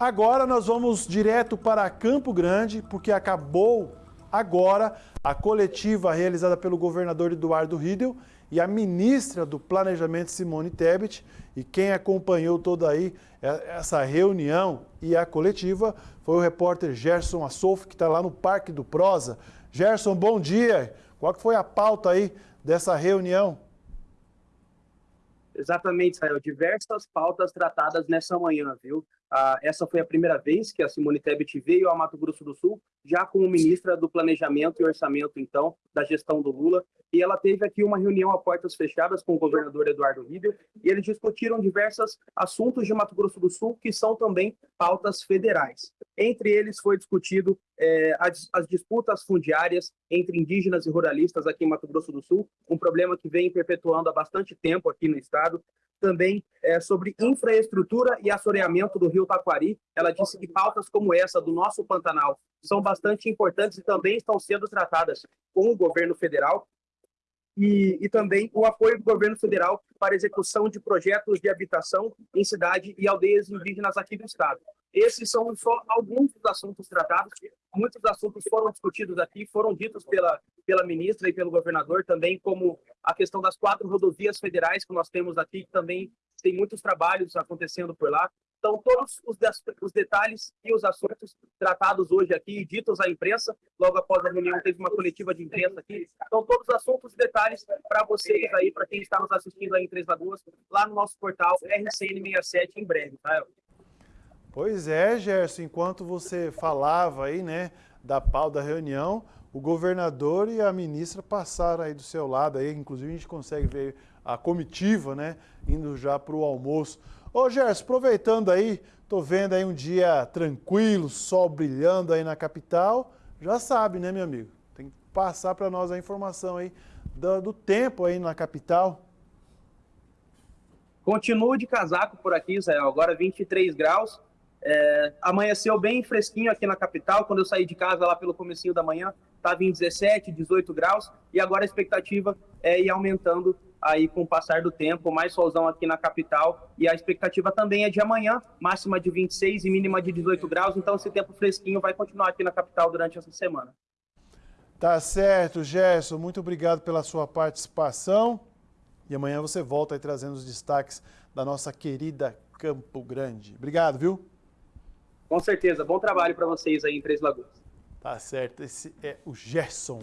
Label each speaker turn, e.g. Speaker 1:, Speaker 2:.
Speaker 1: Agora nós vamos direto para Campo Grande, porque acabou agora a coletiva realizada pelo governador Eduardo Riedel e a ministra do Planejamento Simone Tebet. E quem acompanhou toda aí é, essa reunião e a coletiva foi o repórter Gerson Assolf, que está lá no Parque do Prosa. Gerson, bom dia. Qual foi a pauta aí dessa reunião?
Speaker 2: Exatamente, Israel. Diversas pautas tratadas nessa manhã, viu? Ah, essa foi a primeira vez que a Simone Tebet veio ao Mato Grosso do Sul, já como ministra do Planejamento e Orçamento, então, da gestão do Lula. E ela teve aqui uma reunião a portas fechadas com o governador Eduardo Riedel, e eles discutiram diversos assuntos de Mato Grosso do Sul, que são também pautas federais. Entre eles foi discutido é, as, as, disputas fundiárias entre indígenas e ruralistas aqui em Mato Grosso do Sul, um problema que vem perpetuando há bastante tempo aqui no estado também é, sobre infraestrutura e assoreamento do rio Taquari. Ela disse que pautas como essa do nosso Pantanal são bastante importantes e também estão sendo tratadas com o governo federal. E, e, também o apoio do governo federal para execução de projetos de habitação em cidade e aldeias indígenas aqui do estado. Esses são só alguns dos assuntos tratados. Muitos assuntos foram discutidos aqui, foram ditos pela, pela ministra e pelo governador, também como a questão das quatro rodovias federais que nós temos aqui, que também tem muitos trabalhos acontecendo por lá. Então, todos os, os detalhes e os assuntos tratados hoje aqui, ditos à imprensa, logo após a reunião teve uma coletiva de imprensa aqui. Então, todos os assuntos e detalhes para vocês aí, para quem está nos assistindo aí em Três Lagoas, lá no nosso portal RCN67 em breve, tá?
Speaker 1: Pois é, Gerson, enquanto você falava aí, né, da pau da reunião, o governador e a ministra passaram aí do seu lado aí, inclusive a gente consegue ver a comitiva, né, indo já para o almoço. Ô Gerson, aproveitando aí, tô vendo aí um dia tranquilo, sol brilhando aí na capital, já sabe, né, meu amigo? Tem que passar para nós a informação aí do, do tempo aí na capital.
Speaker 2: Continuo de casaco por aqui, Israel, agora 23 graus, é, amanheceu bem fresquinho aqui na capital, quando eu saí de casa lá pelo comecinho da manhã, estava em 17, 18 graus, e agora a expectativa é ir aumentando aí com o passar do tempo, mais solzão aqui na capital, e a expectativa também é de amanhã, máxima de 26 e mínima de 18 graus, então esse tempo fresquinho vai continuar aqui na capital durante essa semana.
Speaker 1: Tá certo, Gerson, muito obrigado pela sua participação, e amanhã você volta aí trazendo os destaques da nossa querida Campo Grande. Obrigado, viu?
Speaker 2: Com certeza. Bom trabalho para vocês aí em Três Lagoas.
Speaker 1: Tá certo. Esse é o Gerson.